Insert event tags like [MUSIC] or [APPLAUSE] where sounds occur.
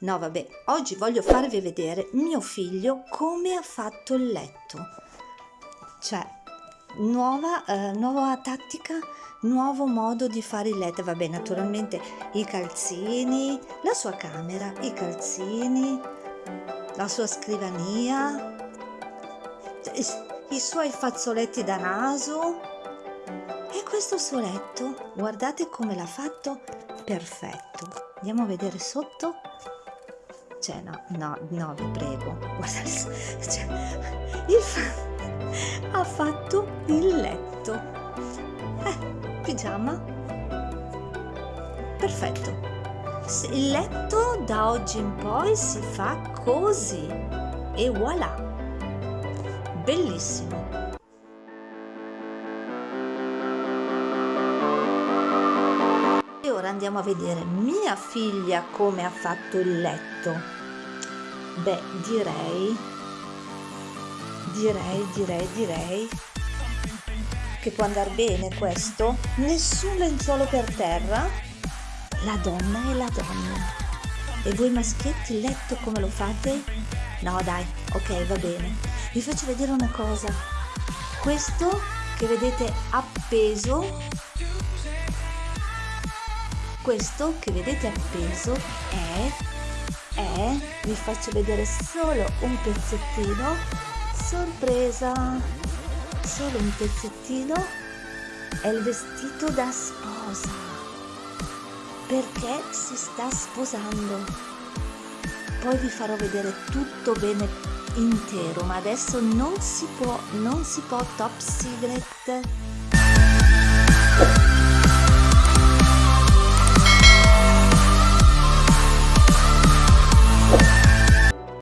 No, vabbè, oggi voglio farvi vedere mio figlio come ha fatto il letto. Cioè, nuova, eh, nuova tattica, nuovo modo di fare il letto. Vabbè, naturalmente i calzini, la sua camera, i calzini, la sua scrivania, i suoi fazzoletti da naso e questo suo letto. Guardate come l'ha fatto perfetto. Andiamo a vedere sotto cioè no, no, no, vi prego, guarda, [LAUGHS] cioè, il fa- ha fatto il letto. Eh, pigiama. Perfetto. Il letto da oggi in poi si fa così e voilà. Bellissimo. E ora andiamo a vedere mia figlia come ha fatto il letto. Beh, direi, direi, direi, direi che può andare bene questo. Nessun lenzuolo per terra. La donna è la donna. E voi maschietti il letto come lo fate? No dai, ok, va bene. Vi faccio vedere una cosa. Questo che vedete appeso questo che vedete appeso è, è, vi faccio vedere solo un pezzettino, sorpresa, solo un pezzettino, è il vestito da sposa, perché si sta sposando. Poi vi farò vedere tutto bene intero, ma adesso non si può, non si può top secret